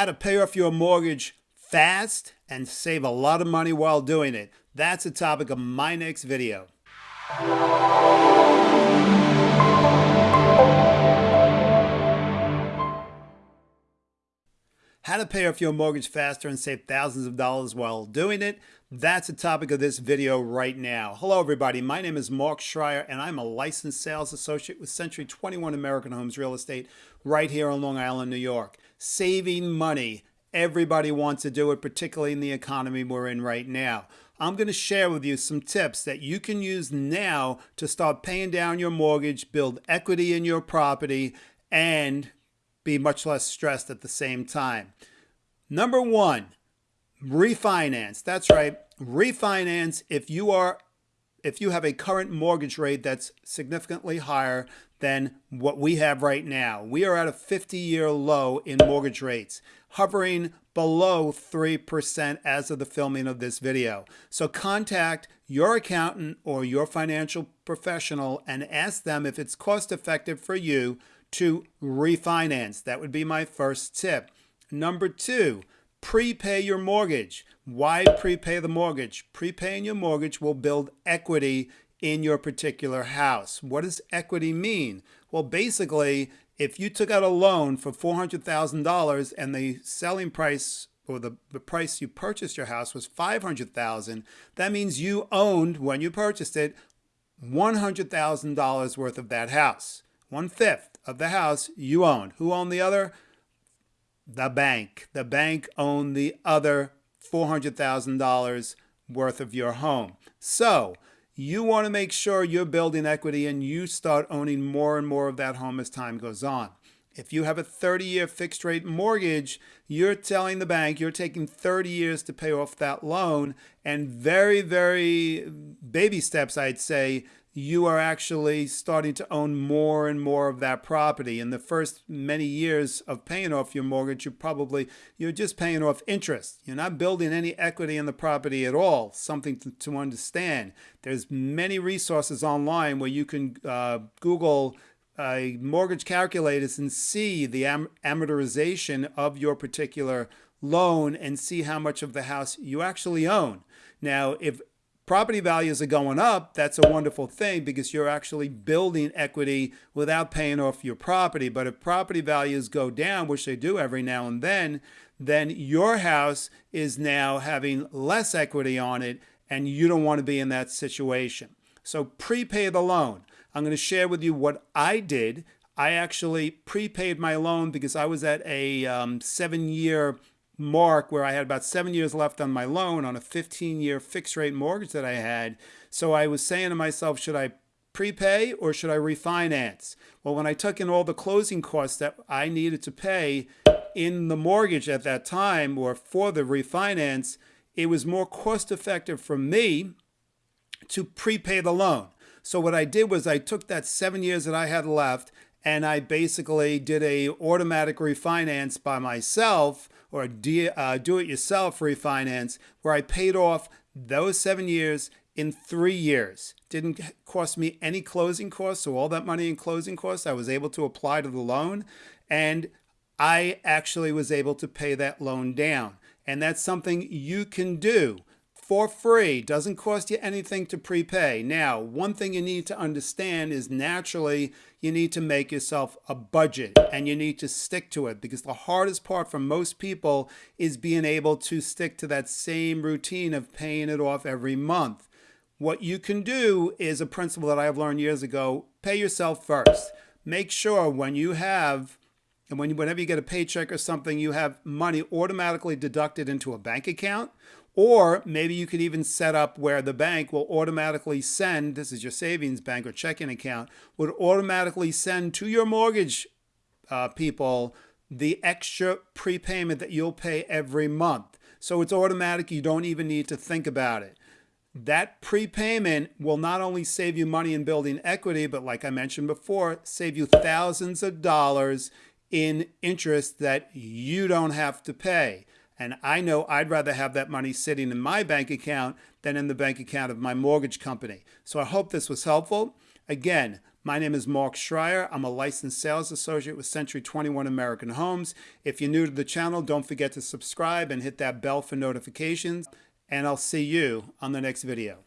how to pay off your mortgage fast and save a lot of money while doing it. That's the topic of my next video. How to pay off your mortgage faster and save thousands of dollars while doing it. That's the topic of this video right now. Hello, everybody. My name is Mark Schreier, and I'm a licensed sales associate with Century 21 American Homes Real Estate right here on Long Island, New York. Saving money. Everybody wants to do it, particularly in the economy we're in right now. I'm going to share with you some tips that you can use now to start paying down your mortgage, build equity in your property, and be much less stressed at the same time. Number one, refinance. That's right. Refinance if you are if you have a current mortgage rate that's significantly higher than what we have right now. We are at a 50-year low in mortgage rates, hovering below 3% as of the filming of this video. So contact your accountant or your financial professional and ask them if it's cost effective for you to refinance. That would be my first tip. Number two, prepay your mortgage. Why prepay the mortgage? Prepaying your mortgage will build equity in your particular house. What does equity mean? Well, basically, if you took out a loan for $400,000 and the selling price or the, the price you purchased your house was 500,000, that means you owned when you purchased it $100,000 worth of that house. One fifth of the house you owned. Who owned the other? The bank. The bank owned the other $400,000 worth of your home. So you want to make sure you're building equity and you start owning more and more of that home as time goes on. If you have a 30 year fixed rate mortgage, you're telling the bank you're taking 30 years to pay off that loan. And very, very baby steps, I'd say, you are actually starting to own more and more of that property. In the first many years of paying off your mortgage, you probably, you're just paying off interest. You're not building any equity in the property at all, something to, to understand. There's many resources online where you can uh, Google uh, mortgage calculators and see the am amortization of your particular loan and see how much of the house you actually own. Now, if property values are going up, that's a wonderful thing because you're actually building equity without paying off your property. But if property values go down, which they do every now and then, then your house is now having less equity on it and you don't want to be in that situation. So prepay the loan. I'm going to share with you what I did. I actually prepaid my loan because I was at a um, seven year mark where I had about seven years left on my loan on a 15 year fixed rate mortgage that I had. So I was saying to myself, should I prepay or should I refinance? Well, when I took in all the closing costs that I needed to pay in the mortgage at that time or for the refinance, it was more cost effective for me to prepay the loan. So what I did was I took that seven years that I had left and I basically did a automatic refinance by myself or a uh, do-it-yourself refinance where I paid off those seven years in three years. Didn't cost me any closing costs, so all that money in closing costs I was able to apply to the loan, and I actually was able to pay that loan down. And that's something you can do for free. Doesn't cost you anything to prepay. Now, one thing you need to understand is naturally you need to make yourself a budget and you need to stick to it because the hardest part for most people is being able to stick to that same routine of paying it off every month. What you can do is a principle that I have learned years ago, pay yourself first. Make sure when you have and when, whenever you get a paycheck or something, you have money automatically deducted into a bank account or maybe you could even set up where the bank will automatically send, this is your savings bank or checking account, would automatically send to your mortgage uh, people the extra prepayment that you'll pay every month. So it's automatic, you don't even need to think about it. That prepayment will not only save you money in building equity, but like I mentioned before, save you thousands of dollars in interest that you don't have to pay. And I know I'd rather have that money sitting in my bank account than in the bank account of my mortgage company. So I hope this was helpful. Again, My name is Mark Schreier. I'm a licensed sales associate with Century 21 American Homes. If you're new to the channel, don't forget to subscribe and hit that bell for notifications. And I'll see you on the next video.